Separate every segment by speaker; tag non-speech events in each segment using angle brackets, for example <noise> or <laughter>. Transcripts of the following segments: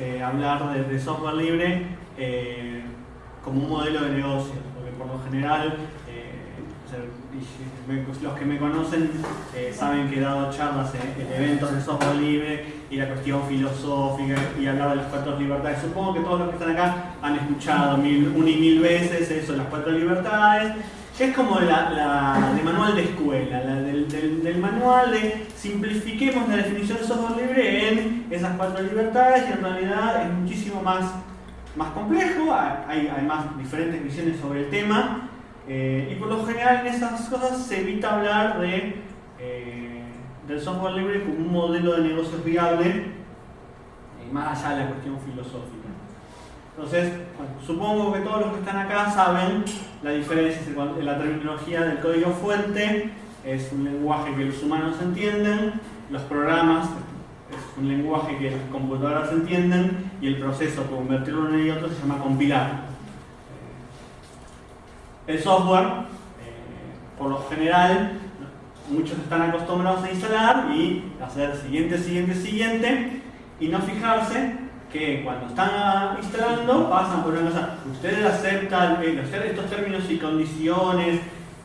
Speaker 1: eh, hablar de, software libre eh, como un modelo de negocio, porque por lo general los que me conocen saben que he dado charlas en, eventos de software libre y la cuestión filosófica y hablar de las cuatro libertades. Supongo que todos los que están acá han escuchado mil, una y mil veces eso, las cuatro libertades es como la, de manual de escuela, la del, manual de simplifiquemos la definición de software libre en esas cuatro libertades y en realidad es muchísimo más, más complejo, hay además diferentes visiones sobre el tema eh, y por lo general en esas cosas se evita hablar de, eh, del software libre como un modelo de negocios viable, más allá de la cuestión filosófica. Entonces, supongo que todos los que están acá saben la diferencia entre la terminología del código fuente, es un lenguaje que los humanos entienden, los programas es un lenguaje que las computadoras entienden y el proceso de convertirlo en uno y otro se llama compilar. El software, eh, por lo general, muchos están acostumbrados a instalar y hacer siguiente, siguiente, siguiente y no fijarse que cuando están instalando pasan por una cosa, ustedes aceptan eh, estos términos y condiciones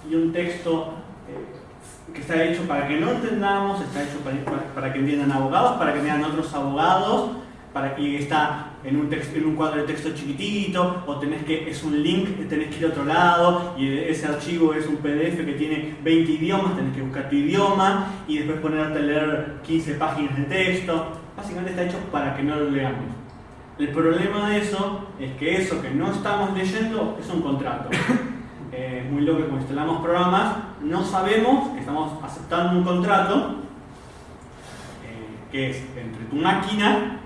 Speaker 1: y un texto eh, que está hecho para que no entendamos, está hecho para, que entiendan abogados, para que entiendan otros abogados, para que está en un, texto, en un cuadro de texto chiquitito, o tenés que, es un link, tenés que ir a otro lado, y ese archivo es un PDF que tiene 20 idiomas, tenés que buscar tu idioma, y después ponerte a leer 15 páginas de texto. Básicamente está hecho para que no lo leamos. El problema de eso es que eso que no estamos leyendo es un contrato. <coughs> Eh, es muy loco que cuando instalamos programas no sabemos que estamos aceptando un contrato eh, que es entre tu máquina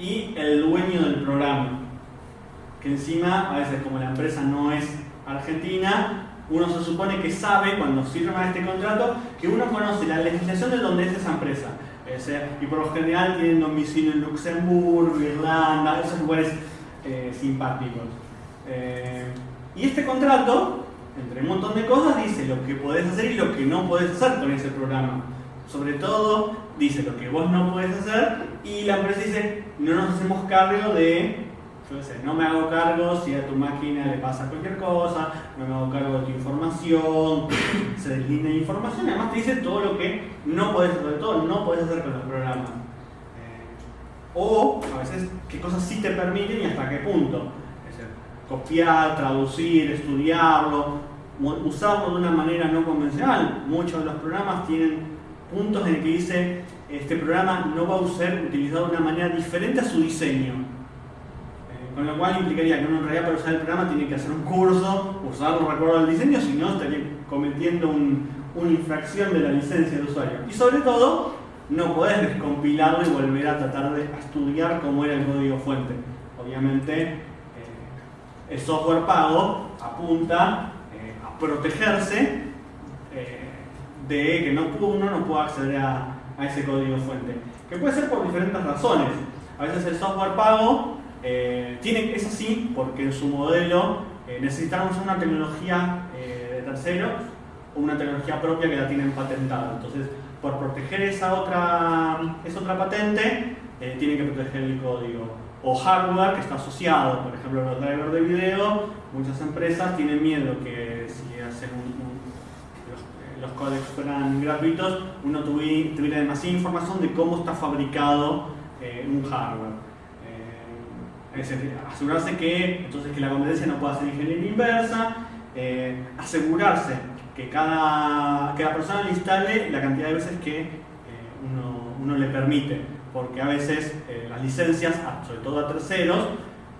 Speaker 1: y el dueño del programa. Que encima, a veces como la empresa no es argentina, uno se supone que sabe cuando firma este contrato que uno conoce la legislación de donde es esa empresa y por lo general tienen domicilio en Luxemburgo, Irlanda, esos lugares eh, simpáticos. Eh, y este contrato, entre un montón de cosas, dice lo que podés hacer y lo que no podés hacer con ese programa. Sobre todo, dice lo que vos no podés hacer y la empresa dice, no nos hacemos cargo de no me hago cargo si a tu máquina le pasa cualquier cosa, no me hago cargo de tu información, se deslinea información, además te dice todo lo que no puedes, sobre todo no puedes hacer con los programas. Eh, o a veces qué cosas sí te permiten y hasta qué punto. Es decir, copiar, traducir, estudiarlo, usarlo de una manera no convencional. Muchos de los programas tienen puntos en el que dice este programa no va a ser utilizado de una manera diferente a su diseño con lo cual implicaría que uno en realidad para usar el programa tiene que hacer un curso, usarlo recuerdo al diseño, si no estaría cometiendo una infracción de la licencia del usuario. Y sobre todo, no podés descompilarlo y volver a tratar de estudiar cómo era el código fuente. Obviamente, eh, el software pago apunta eh, a protegerse eh, de que no, uno no pueda acceder a, a ese código fuente. Que puede ser por diferentes razones. A veces el software pago eh, tiene, es así porque en su modelo eh, necesitamos una tecnología eh, de terceros o una tecnología propia que la tienen patentada. Entonces, por proteger esa otra, esa otra patente, tienen que proteger el código. O hardware que está asociado, por ejemplo, los drivers de video, muchas empresas tienen miedo que si hacen los, los códex fueran gratuitos, uno tuviera demasiada información de cómo está fabricado un hardware. Es asegurarse que, entonces, que la competencia no pueda ser ingeniería inversa, eh, asegurarse que cada, cada persona le instale la cantidad de veces que eh, uno, le permite, porque a veces eh, las licencias, sobre todo a terceros,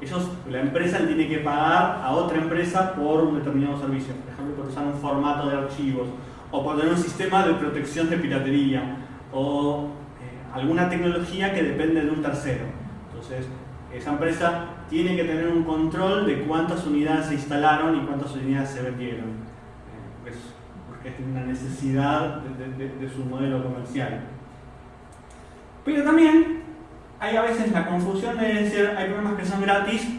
Speaker 1: ellos, la empresa le tiene que pagar a otra empresa por un determinado servicio, por ejemplo, por usar un formato de archivos, o por tener un sistema de protección de piratería, o alguna tecnología que depende de un tercero. Entonces, esa empresa tiene que tener un control de cuántas unidades se instalaron y cuántas unidades se vendieron. Eh, porque es una necesidad de, su modelo comercial. Pero también hay a veces la confusión de decir, hay programas que son gratis,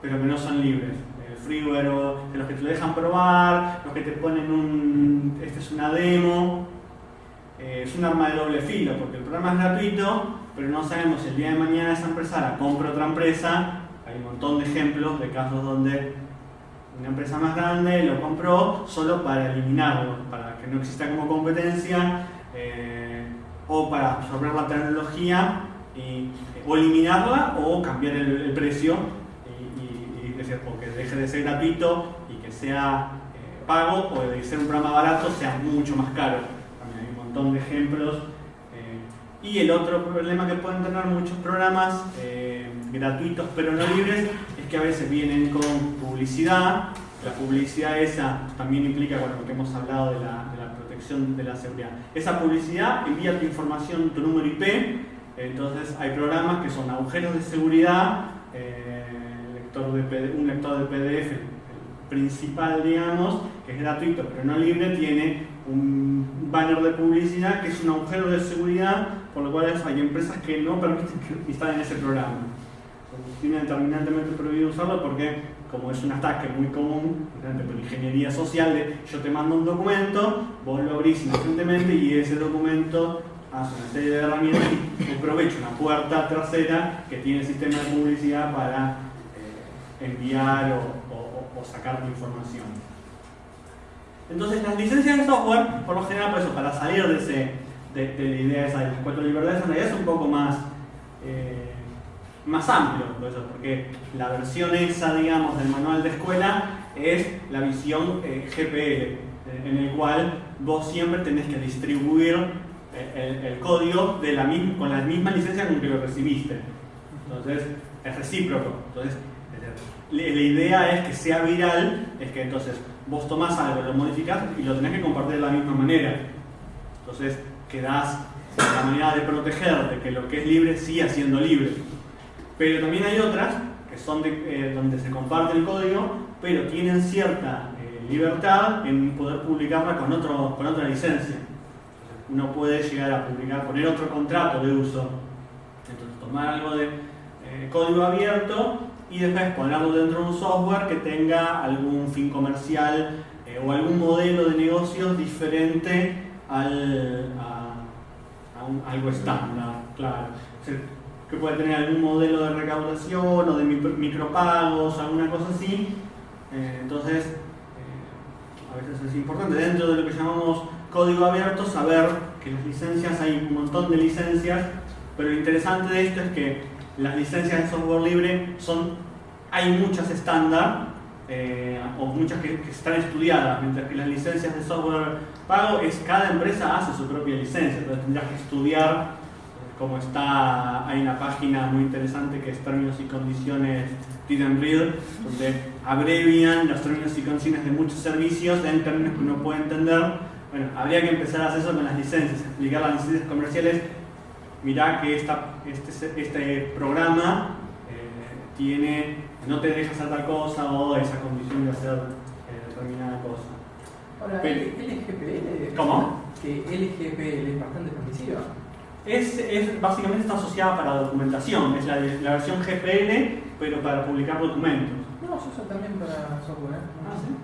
Speaker 1: pero que no son libres. Freeware, de los que te dejan probar, los que te ponen un, esta es una demo. Eh, es un arma de doble filo, porque el programa es gratuito, pero no sabemos si el día de mañana esa empresa la compra otra empresa. Hay un montón de ejemplos de casos donde una empresa más grande lo compró solo para eliminarlo, para que no exista como competencia eh, o para absorber la tecnología y, o eliminarla o cambiar el, precio y, decir, porque deje de ser gratuito y que sea eh, pago o de ser un programa barato sea mucho más caro. También hay un montón de ejemplos. Eh, y el otro problema que pueden tener muchos programas gratuitos pero no libres es que a veces vienen con publicidad. La publicidad esa también implica, bueno, lo que hemos hablado de la, de la protección de la seguridad. Esa publicidad envía tu información, tu número IP, entonces hay programas que son agujeros de seguridad, eh, lector de un lector de PDF, principal digamos, que es gratuito pero no libre, tiene un banner de publicidad que es un agujero de seguridad, por lo cual hay empresas que no permiten que <laughs> instalen ese programa. Tiene determinantemente prohibido usarlo porque como es un ataque muy común por ingeniería social de yo te mando un documento, vos lo abrís inocentemente y ese documento hace una serie de herramientas y aprovecha una puerta trasera que tiene el sistema de publicidad para enviar o, sacar tu información. Entonces las licencias de software, por lo general, pues, para salir de, ese, de, la idea esa de las cuatro libertades, en realidad es un poco más... Eh, más amplio, porque la versión esa, digamos, del manual de escuela es la visión eh, GPL, eh, en el cual vos siempre tenés que distribuir el, código de con la misma licencia con que lo recibiste. Entonces, es recíproco. Entonces, la idea es que sea viral, es que entonces vos tomás algo, lo modificás y lo tenés que compartir de la misma manera. Entonces, quedás la manera de proteger de que lo que es libre siga siendo libre. Pero también hay otras que son eh, donde se comparte el código, pero tienen cierta eh, libertad en poder publicarla con, otro, con otra licencia. Uno puede llegar a publicar, poner otro contrato de uso. Entonces, tomar algo de eh, código abierto y después ponerlo dentro de un software que tenga algún fin comercial o algún modelo de negocios diferente al, a, algo estándar, claro que puede tener algún modelo de recaudación o de micropagos, alguna cosa así. Eh, entonces, eh, a veces es importante dentro de lo que llamamos código abierto saber que las licencias, hay un montón de licencias, pero lo interesante de esto es que las licencias de software libre son, hay muchas estándar eh, o muchas que, que, están estudiadas, mientras que las licencias de software pago es cada empresa hace su propia licencia, entonces tendrás que estudiar como está, hay una página muy interesante que es términos y condiciones Read Read, donde abrevian los términos y condiciones de muchos servicios en términos que uno puede entender. Bueno, habría que empezar a hacer eso con las licencias, explicar las licencias comerciales. Mirá que esta, este, este programa eh, tiene, no te deja hacer tal cosa o esa condición de hacer eh, determinada cosa.
Speaker 2: Ahora, LGPL,
Speaker 1: ¿Cómo?
Speaker 2: Que LGPL es bastante permisiva
Speaker 1: es, es, básicamente está asociada para documentación, es la, la, versión GPL, pero para publicar documentos.
Speaker 2: No, se usa también para software. ¿eh?
Speaker 1: Ah, sí.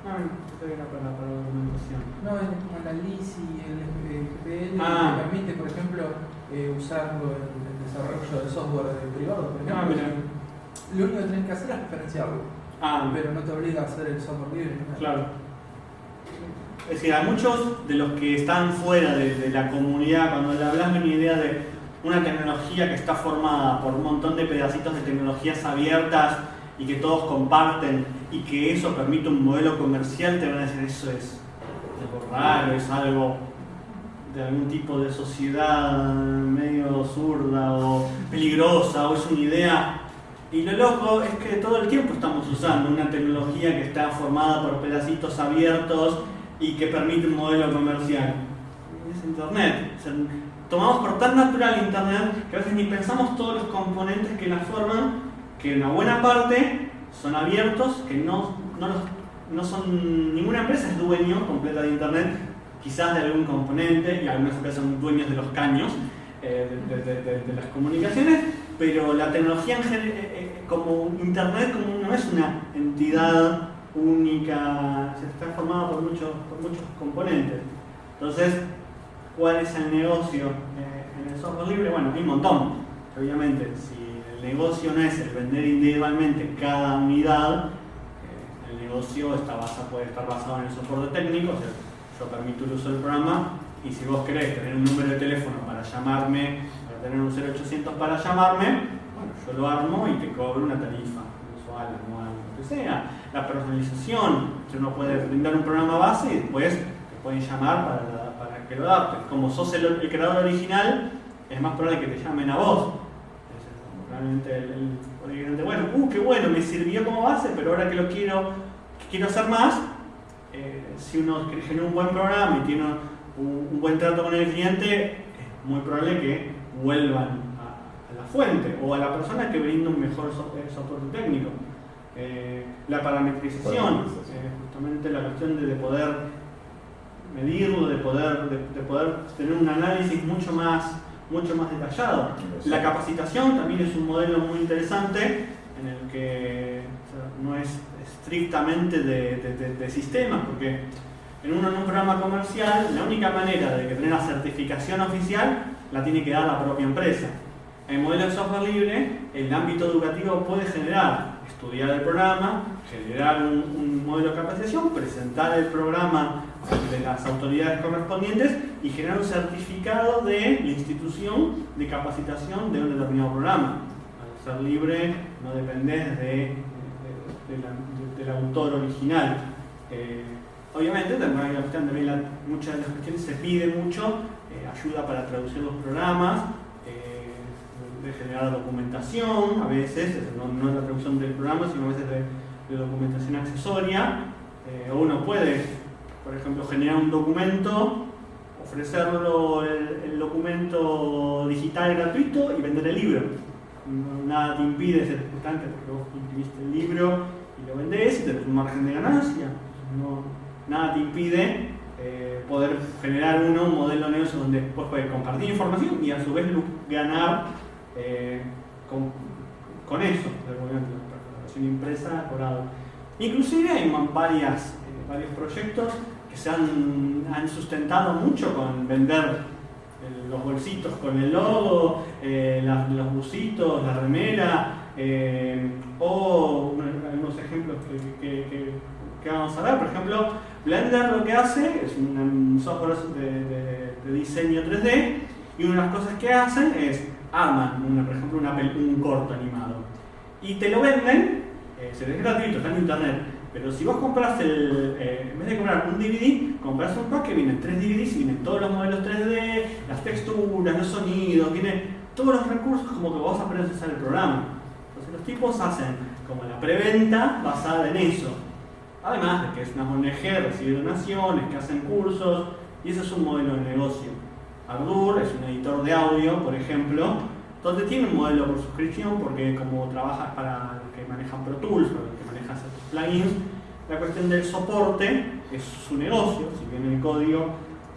Speaker 1: Ah, era para, para documentación.
Speaker 2: No, es como la LISI, el, GPL,
Speaker 1: ah.
Speaker 2: que permite, por ejemplo, eh, usarlo en el desarrollo de software privado. Por
Speaker 1: ah,
Speaker 2: ejemplo, ah, lo único que tenés que hacer es referenciarlo.
Speaker 1: Ah.
Speaker 2: Pero no te obliga a hacer el software libre.
Speaker 1: Claro. Es decir, a muchos de los que están fuera de, la comunidad, cuando le hablas de una idea de una tecnología que está formada por un montón de pedacitos de tecnologías abiertas y que todos comparten y que eso permite un modelo comercial, te van a decir eso es algo raro, es algo de algún tipo de sociedad medio zurda o peligrosa o es una idea. Y lo loco es que todo el tiempo estamos usando una tecnología que está formada por pedacitos abiertos y que permite un modelo comercial. Es Internet. tomamos por tan natural Internet que a veces ni pensamos todos los componentes que la forman, que una buena parte son abiertos, que no, no, no son, ninguna empresa es dueño completa de Internet, quizás de algún componente, y algunas empresas son dueños de los caños eh, de, las comunicaciones, pero la tecnología en general, eh, eh, como Internet como no es una entidad única, se está formada por muchos, por muchos componentes. Entonces, ¿cuál es el negocio eh, en el software libre? Bueno, hay un montón. Obviamente, si el negocio no es el vender individualmente cada unidad, eh, el negocio está basa, puede estar basado en el soporte técnico, o sea, yo permito el uso del programa y si vos querés tener un número de teléfono para llamarme, para tener un 0800 para llamarme, bueno, yo lo armo y te cobro una tarifa mensual, anual, lo que sea. La personalización, uno puede brindar un programa base y después te pueden llamar para, para que lo adaptes. Como sos el creador original, es más probable que te llamen a vos. Realmente el, el, bueno, uh, qué bueno, me sirvió como base, pero ahora que lo quiero, que quiero hacer más, eh, si uno genera un buen programa y tiene un, un, buen trato con el cliente, es muy probable que vuelvan a, a la fuente o a la persona que brinda un mejor soporte, eh, soporte técnico. Eh, la parametrización, eh, justamente la cuestión de, de, poder medirlo, de poder, de, de poder tener un análisis mucho más mucho más detallado. La capacitación también es un modelo muy interesante en el que o sea, no es estrictamente de, de, de, de, sistemas, porque en un, en un, programa comercial la única manera de que tener la certificación oficial la tiene que dar la propia empresa. En el modelo de software libre, el ámbito educativo puede generar, estudiar el programa, generar un, modelo de capacitación, presentar el programa de las autoridades correspondientes y generar un certificado de institución de capacitación de un determinado programa. Al ser libre no dependés de, de, de la, del autor original. Eh, obviamente también, también la, muchas de las cuestiones se pide mucho eh, ayuda para traducir los programas, de generar documentación, a veces, no, no la traducción del programa, sino a veces de, documentación accesoria. Eh, uno puede por ejemplo, generar un documento, ofrecerlo el, documento digital gratuito y vender el libro. Nada te impide ser importante porque vos imprimiste el libro y lo vendés y tenés un margen de ganancia. Nada te impide eh, poder generar uno un modelo de donde después puedes compartir información y a su vez ganar eh, con, con, eso, la relación impresa cobrado. Inclusive hay varias varios proyectos que se han, han sustentado mucho con vender el, los bolsitos con el logo, eh, los busitos, la remera, eh, o algunos ejemplos que, que, vamos a ver. Por ejemplo, Blender lo que hace es un software de, de diseño 3D y una de las cosas que hacen es arman, una, por ejemplo, una, un corto animado y te lo venden, eh, se es gratuito, está en internet pero si vos compras el, eh, en vez de comprar un DVD, compras un pack que vienen tres DVDs y vienen todos los modelos 3D, las texturas, los sonidos, vienen todos los recursos como que aprendes a usar el programa. Entonces los tipos hacen como la preventa basada en eso. Además de que es una ONG, recibe donaciones, que hacen cursos, y ese es un modelo de negocio. Ardour es un editor de audio, por ejemplo, donde tiene un modelo por suscripción, porque como trabajas para los que manejan Pro Tools, para los que manejan plugins, la cuestión del soporte es su negocio, si bien el código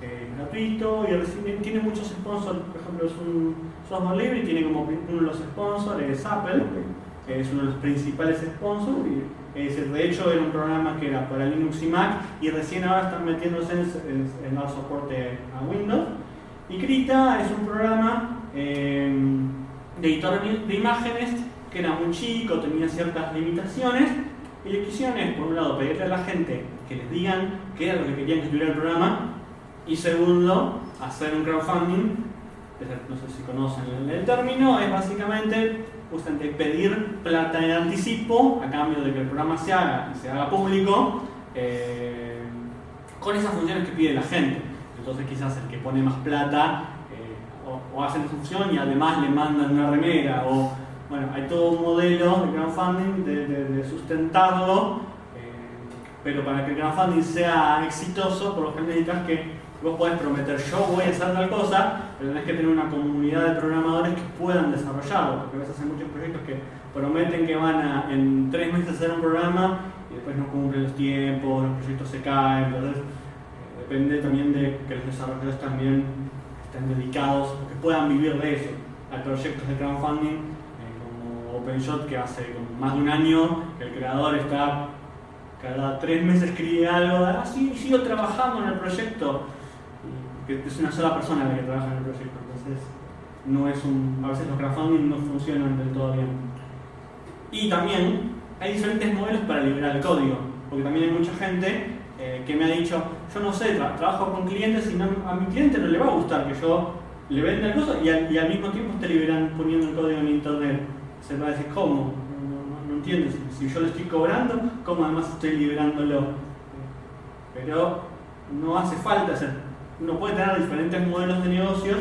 Speaker 1: eh, es gratuito y recibe, tiene muchos sponsors, por ejemplo es un software libre y tiene como uno de los sponsors es Apple, que es uno de los principales sponsors, y, es de hecho era un programa que era para Linux y Mac y recién ahora están metiéndose en, en, en dar soporte a Windows. Y Krita es un programa eh, de editor de imágenes que era muy chico, tenía ciertas limitaciones y lo que hicieron es, por un lado, pedirle a la gente que les digan qué era lo que querían que tuviera el programa y segundo, hacer un crowdfunding, no sé si conocen el término, es básicamente justamente pedir plata en anticipo a cambio de que el programa se haga y se haga público eh, con esas funciones que pide la gente. Entonces quizás el que pone más plata eh, o, o hace la función y además le mandan una remera o bueno, hay todo un modelo de crowdfunding de, de, de sustentarlo, eh, pero para que el crowdfunding sea exitoso, por lo general necesitas que vos podés prometer yo voy a hacer tal cosa, pero tenés que tener una comunidad de programadores que puedan desarrollarlo, porque a veces hay muchos proyectos que prometen que van a en tres meses hacer un programa y después no cumplen los tiempos, los proyectos se caen, entonces depende también de que los desarrolladores también estén dedicados o que puedan vivir de eso. Hay proyectos de crowdfunding OpenShot que hace más de un año que el creador está cada tres meses escribe algo, ah, sí, sigo trabajando en el proyecto, que es una sola persona la que trabaja en el proyecto, entonces no es un, a veces los crowdfunding no funcionan del todo bien. Y también hay diferentes modelos para liberar el código, porque también hay mucha gente eh, que me ha dicho, yo no sé, trabajo con clientes y a mi cliente no le va a gustar que yo le venda el costo y, al mismo tiempo esté liberando, poniendo el código en internet. Se va a decir, ¿cómo? No, no, entiendo, si, yo lo estoy cobrando, ¿cómo además estoy liberándolo? Pero no hace falta hacer. Uno puede tener diferentes modelos de negocios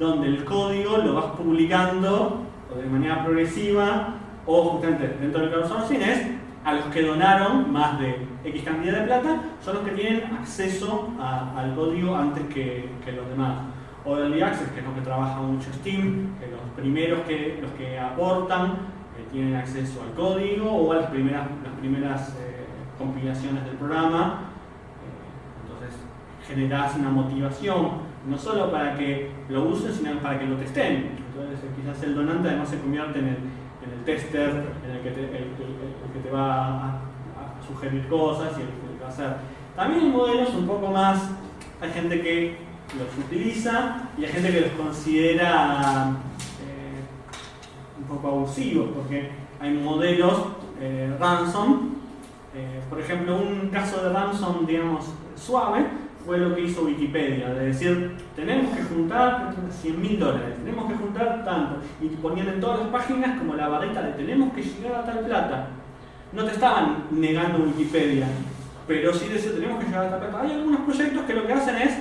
Speaker 1: donde el código lo vas publicando de manera progresiva o justamente dentro del crowdsourcing es a los que donaron más de X cantidad de plata, son los que tienen acceso al código antes que, los demás. O Early Access, que es lo que trabaja mucho Steam, que los primeros que, los que aportan eh, tienen acceso al código o a las primeras, las primeras eh, compilaciones del programa. Eh, entonces generas una motivación no solo para que lo usen, sino para que lo testen. Entonces quizás el donante además se convierte en el, en el tester, en el que te, el, que te va a, sugerir cosas y el, que va a hacer. También hay modelos un poco más, hay gente que los utiliza y hay gente que los considera eh, un poco abusivos, porque hay modelos eh, ransom, eh, por ejemplo, un caso de ransom, digamos, suave, fue lo que hizo Wikipedia, de decir, tenemos que juntar 100 mil dólares, tenemos que juntar tanto, y ponían en todas las páginas como la barrita de tenemos que llegar a tal plata. No te estaban negando Wikipedia, pero sí decían tenemos que llegar a tal plata. Hay algunos proyectos que lo que hacen es,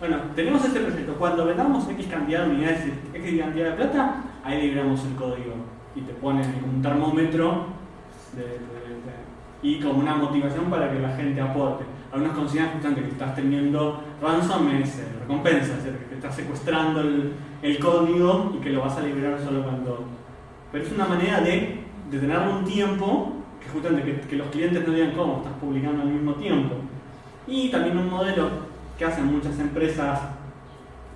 Speaker 1: bueno, tenemos este proyecto, cuando vendamos X cantidad de unidades, X cantidad de plata, ahí liberamos el código y te ponen un termómetro y como una motivación para que la gente aporte algunos consideran justamente que estás teniendo ransom es eh, recompensa, es que estás secuestrando el, código y que lo vas a liberar solo cuando... Pero es una manera de, de tener un tiempo que justamente que, los clientes no digan cómo estás publicando al mismo tiempo. Y también un modelo que hacen muchas empresas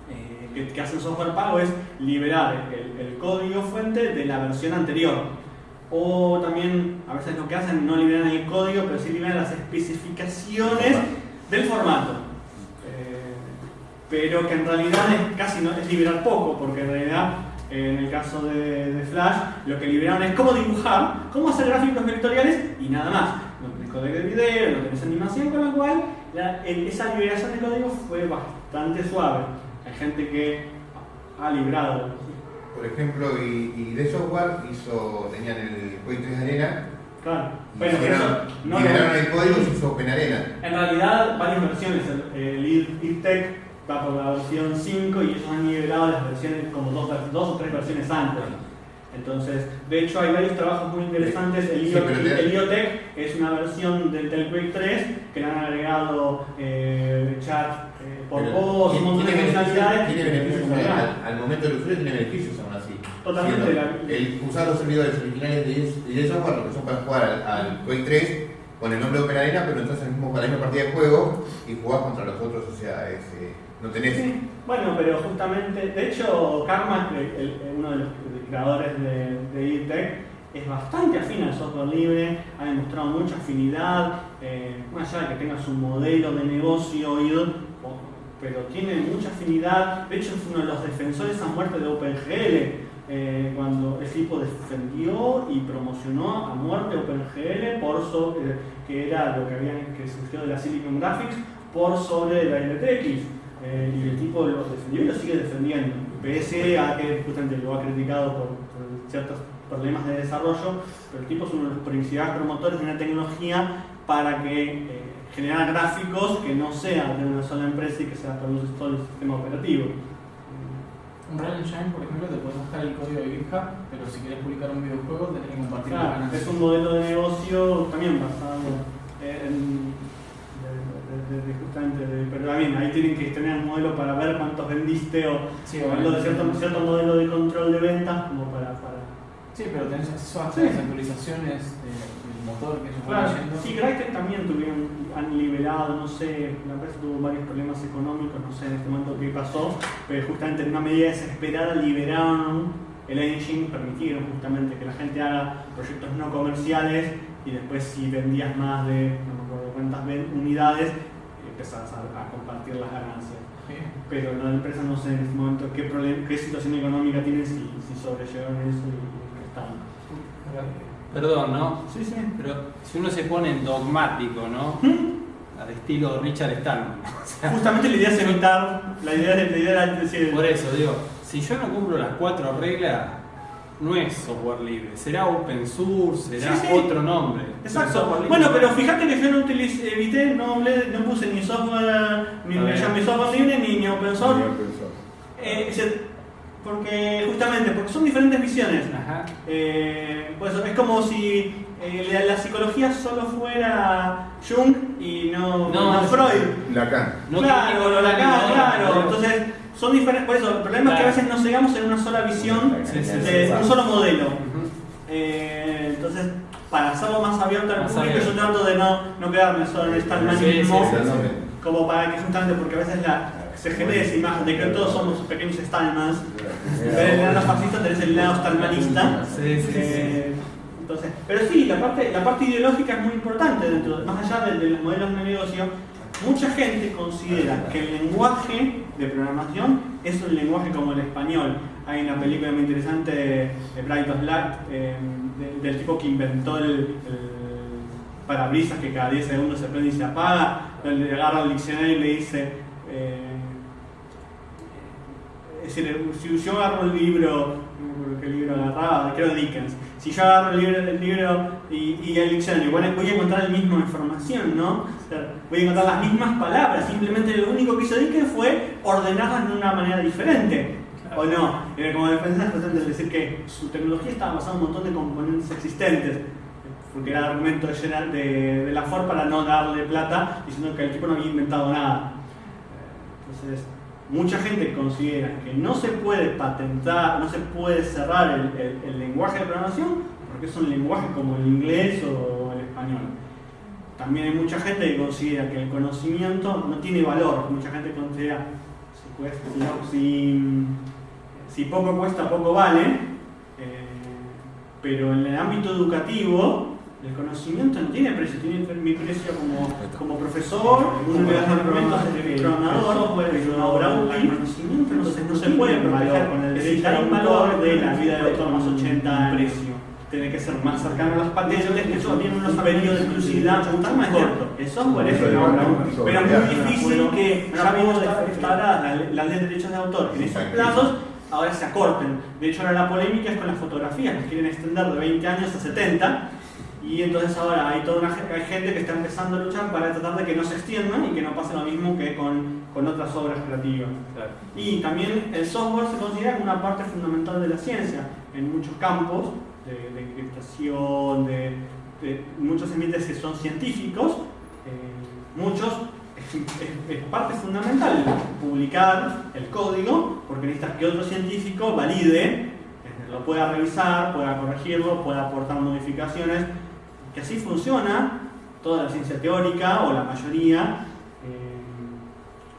Speaker 1: eh, que, hacen software pago es liberar el código fuente de la versión anterior o también a veces lo que hacen no liberan el código, pero sí liberan las especificaciones del formato. Eh, pero que en realidad es casi no es liberar poco, porque en realidad en el caso de, Flash lo que liberaron es cómo dibujar, cómo hacer gráficos vectoriales y nada más. No tenés código de video, no tenés animación, con lo cual esa liberación de código fue bastante suave. Hay gente que ha librado
Speaker 3: por ejemplo, y, y de software hizo, tenían el Quake 3 Arena.
Speaker 1: Claro.
Speaker 3: Bueno, no, liberaron el código y hizo Open Arena.
Speaker 1: En realidad, varias versiones. El, el va por la versión 5 y ellos han liberado las versiones como dos, dos o tres versiones antes. Entonces, de hecho hay varios trabajos muy interesantes. El, IoTech es una versión del Quake 3 que le han agregado eh, chat eh, por voz, un montón de funcionalidades.
Speaker 3: Al, momento del usuario, tiene beneficios
Speaker 1: Totalmente.
Speaker 3: el, usar los servidores originales de, de software, que son para jugar al, Quake 3 con el nombre de Open Arena, pero entras en el mismo, para la misma partida de juego y jugás contra los otros, o sea, es, eh, no tenés...
Speaker 1: Sí, bueno, pero justamente, de hecho, Karma, uno de los creadores de, de EdTech, es bastante afín al software libre, ha demostrado mucha afinidad, eh, más allá de que tenga su modelo de negocio, pero tiene mucha afinidad, de hecho es uno de los defensores a muerte de OpenGL, eh, cuando el tipo defendió y promocionó a muerte OpenGL por sobre, que era lo que, había, que surgió de la Silicon Graphics por sobre la LTX. Eh, y el tipo lo defendió y lo sigue defendiendo, pese que justamente lo ha criticado por, ciertos problemas de desarrollo, pero el tipo es uno de los principales promotores de una tecnología para que eh, generar gráficos que no sean de una sola empresa y que se produce todo el sistema operativo.
Speaker 2: Un Real Engine, por ejemplo, te puedes buscar el código de GitHub, pero si quieres publicar un videojuego tenés que compartirlo.
Speaker 1: Claro, es un modelo de negocio también basado en de, justamente pero también ahí tienen que tener un modelo para ver cuántos vendiste o,
Speaker 2: sí,
Speaker 1: de cierto, cierto, modelo de control de ventas como para, para...
Speaker 2: sí pero tenés acceso a las actualizaciones del motor que ellos
Speaker 1: claro, sí Crytek también tuvieron han liberado no sé la empresa tuvo varios problemas económicos no sé en este momento qué pasó pero justamente en una medida desesperada liberaron el engine permitieron justamente que la gente haga proyectos no comerciales y después si vendías más de no me acuerdo cuántas unidades empezás a, compartir las ganancias. Pero la empresa no sé en este momento qué, qué situación económica tiene, si, si sobrellevaron eso y y están.
Speaker 4: Perdón, ¿no?
Speaker 1: Sí, sí.
Speaker 4: Pero si uno se pone en dogmático, ¿no? Al estilo Richard Stallman. <laughs> O sea,
Speaker 1: Justamente la idea es evitar, la idea, la idea era decir,
Speaker 4: por eso digo, si yo no cumplo las cuatro reglas, no es software libre, será open source, será
Speaker 1: Sí, sí.
Speaker 4: otro nombre.
Speaker 1: Exacto. Bueno,
Speaker 4: no
Speaker 1: pero fíjate que yo no utilicé, evité, no, hablé- no puse ni software, ni,
Speaker 4: ver.
Speaker 1: ni software libre, ni, ni open source.
Speaker 5: Ni open source.
Speaker 1: Eh, porque justamente, porque son diferentes visiones.
Speaker 4: Ajá.
Speaker 1: Eh, pues es como si eh, la, la psicología solo fuera Jung y no,
Speaker 4: No,
Speaker 1: Freud.
Speaker 5: Lacan.
Speaker 4: No
Speaker 1: claro, lo
Speaker 4: nada,
Speaker 1: claro. Entonces, son diferentes. Por eso, el problema es que a veces nos cegamos en una sola visión
Speaker 4: Sí, sí,
Speaker 1: de
Speaker 4: sí.
Speaker 1: un solo modelo. Eh, entonces, para hacerlo más abierto al
Speaker 4: Más
Speaker 1: público,
Speaker 4: abierto.
Speaker 1: yo trato de no, no quedarme solo en este
Speaker 4: sí, sí, sí.
Speaker 1: como para que justamente, porque a veces la, se genera esa imagen de que todos somos pequeños Stallmans. En vez del lado fascista tenés el lado stallmanista.
Speaker 4: Sí, sí, sí.
Speaker 1: Eh, entonces, pero sí, la parte, la parte ideológica es muy importante dentro, más allá de, de los modelos de negocio. Mucha gente considera que el lenguaje de programación es un lenguaje como el español. Hay una película muy interesante de, Bright of Light, eh, de- del tipo que inventó el, el parabrisas que cada 10 segundos se prende y se apaga, donde agarra el diccionario y le dice, eh, es decir, si yo agarro un libro, qué libro agarraba, creo Dickens, si yo agarro el libro, y, y el diccionario, bueno, voy a encontrar la misma información, ¿no? Voy a encontrar las mismas palabras, simplemente lo único que hizo Dickens fue ordenarlas de una manera diferente. ¿O no? Como defensa es decir que su tecnología estaba basada en un montón de componentes existentes, porque era el argumento de, de, de la Ford para no darle plata, diciendo que el tipo no había inventado nada. Entonces, mucha gente considera que no se puede patentar, no se puede cerrar el, lenguaje de programación porque es un lenguaje como el inglés o el español. También hay mucha gente que considera que el conocimiento no tiene valor. Mucha gente considera si- si poco cuesta, poco vale. Eh, pero en el ámbito educativo, el conocimiento no tiene precio, tiene mi precio como, como profesor, uno le da argumentos de programador, pero ahora el conocimiento entonces no se puede proteger con el derecho a un valor de la vida del autor más 80 en precio. Tiene que ser más cercano a las patentes, que eso tiene unos periodos de exclusividad mucho más corto. El software es una obra útil, pero es muy difícil que ya vimos instaladas la, ley de derechos de autor. En esos plazos ahora se acorten. De hecho, ahora la polémica es con las fotografías, que quieren extender de 20 años a 70. Y entonces ahora hay toda una hay gente que está empezando a luchar para tratar de que no se extiendan y que no pase lo mismo que con, con otras obras creativas.
Speaker 4: Claro.
Speaker 1: Y también el software se considera una parte fundamental de la ciencia en muchos campos, de, de encriptación, de, de muchos ambientes que son científicos, eh, muchos es, parte fundamental publicar el código, porque necesitas que otro científico valide, lo pueda revisar, pueda corregirlo, pueda aportar modificaciones, que así funciona toda la ciencia teórica o la mayoría. eh,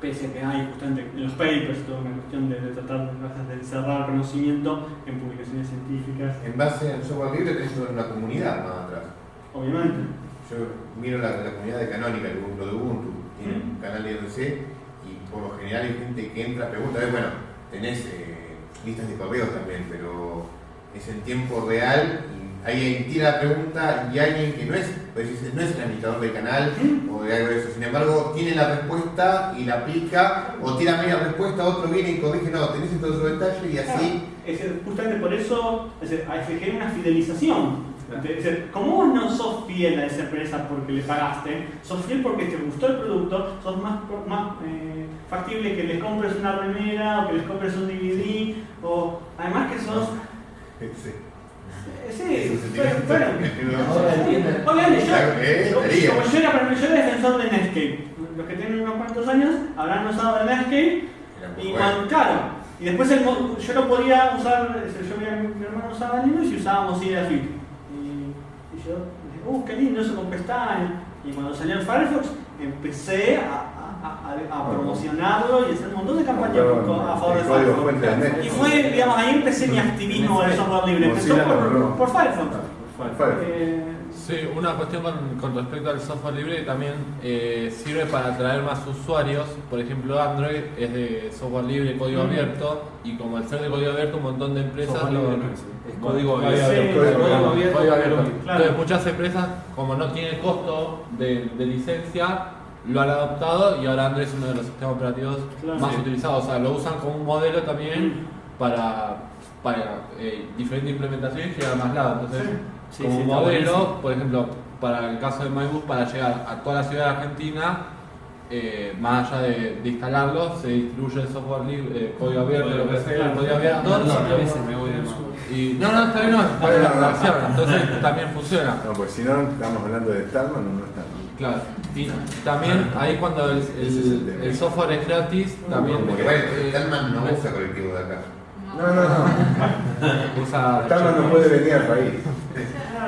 Speaker 1: pese a que hay justamente en los papers toda una cuestión de, de tratar de encerrar conocimiento en publicaciones científicas,
Speaker 3: En base al software libre tenés una comunidad más atrás.
Speaker 1: obviamente.
Speaker 3: Yo miro la, la comunidad de Canónica, el Ubuntu de Ubuntu, tiene un canal de IRC y por lo general hay gente que entra, pregunta, bueno, tenés eh, listas de correos también, pero es en tiempo real alguien tira la pregunta y alguien que no es, pues no es el administrador del canal o de algo de eso, sin embargo tiene la respuesta y la aplica o tira media respuesta, otro viene y corrige, no, tenés en todo su detalle y así.
Speaker 1: Es decir, justamente por eso es decir, se genera una fidelización. Es decir, como vos no sos fiel a esa empresa porque le pagaste, sos fiel porque te gustó el producto, sos más, más eh, factible que les compres una remera o que les compres un DVD, o además que sos...
Speaker 3: Sí.
Speaker 1: Sí, bueno,
Speaker 2: Ahora.
Speaker 1: Obviamente, yo, como, yo, era, yo era defensor de Netscape. Los que tienen unos cuantos años habrán usado el Netscape y cuando, claro, y después el yo no podía usar, yo veía a mi, mi hermano usaba Linux y usábamos Mozilla Fit. Y, y yo dije, uh, qué lindo eso con pestañas. Y cuando salió el Firefox, empecé a, a- promocionarlo y hacer un montón de campañas a favor de
Speaker 5: El
Speaker 1: Firefox. Y fue, digamos, ahí empecé mi activismo del software libre. Empezó por, por Firefox.
Speaker 3: Firefox.
Speaker 1: Eh,
Speaker 5: Sí, una cuestión con, con respecto al software libre también eh, sirve para atraer más usuarios. Por ejemplo, Android es de software libre, código
Speaker 1: Mm.
Speaker 5: abierto, y como al ser de código abierto, un montón de empresas
Speaker 4: Software
Speaker 5: lo-
Speaker 4: libre no es, código
Speaker 5: Código
Speaker 4: abierto.
Speaker 1: abierto.
Speaker 4: Código abierto.
Speaker 5: Entonces, muchas empresas, como no tiene costo de, de licencia, lo han adoptado y ahora Android es uno de los sistemas operativos
Speaker 1: Claro.
Speaker 5: más
Speaker 4: Sí.
Speaker 5: utilizados. O sea, lo usan como un modelo también
Speaker 1: Mm.
Speaker 5: para, para eh, diferentes implementaciones y llegar a más lados. Entonces,
Speaker 4: Sí,
Speaker 5: como
Speaker 4: sí, está
Speaker 5: modelo, por ejemplo, para el caso de MyBus, para llegar a toda la ciudad de Argentina, eh, más allá de, de instalarlo, se distribuye el software libre, eh, código abierto, lo que sea, el código abierto.
Speaker 4: No, más.
Speaker 5: Y, no, no, está bien, no, está bien la relación, entonces <laughs> también funciona.
Speaker 6: No, pues si no, estamos hablando de Starman no Starman.
Speaker 5: Claro, y también ahí cuando el,
Speaker 6: el
Speaker 5: software es gratis, también
Speaker 3: Porque bueno, Stallman no usa colectivo de acá.
Speaker 6: No, no, no. <laughs>
Speaker 5: usa
Speaker 6: Starman no puede venir al país.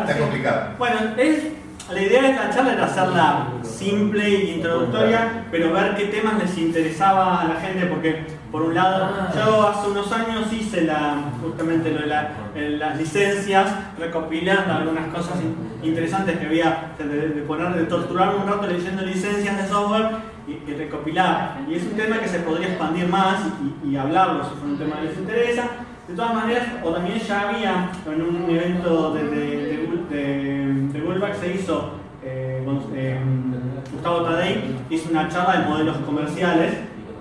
Speaker 3: Está complicado.
Speaker 1: Bueno, es, la idea de esta charla era hacerla simple e introductoria, pero ver qué temas les interesaba a la gente, porque por un lado, yo hace unos años hice la, justamente las licencias, recopilando algunas cosas in- interesantes que había, de, de poner, de torturarme un rato leyendo licencias de software y, recopilar. Y es un tema que se podría expandir más y, hablarlo si fue un tema que les interesa. De todas maneras, o también ya había en un evento de, de, de, de, Bullback se hizo, eh, eh, Gustavo Tadei hizo una charla de modelos comerciales.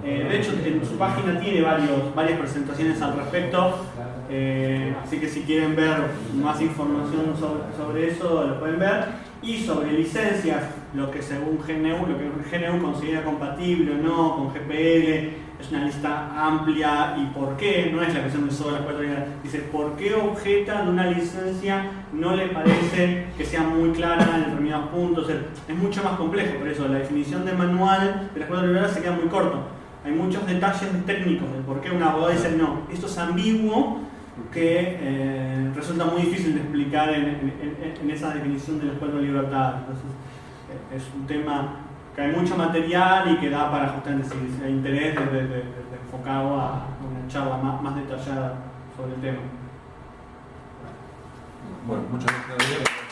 Speaker 1: Eh, de hecho, su página tiene varios, varias presentaciones al respecto. eh, así que si quieren ver más información sobre, eso, lo pueden ver. Y sobre licencias, lo que según GNU, lo que GNU considera compatible o no con GPL, es una lista amplia y por qué, no es la cuestión de solo las cuatro líneas, dice por qué objetan una licencia no le parece que sea muy clara en determinados puntos, es mucho más complejo, por eso la definición de manual de las cuatro librerías se queda muy corto. Hay muchos detalles técnicos de por qué un abogado dice no, esto es ambiguo que eh, resulta muy difícil de explicar en, esa definición de las cuatro libertades. Entonces, eh, es un tema que hay mucho material y que da para justamente si hay interés de, de- a una charla más, más detallada sobre el tema.
Speaker 5: Bueno, muchas gracias.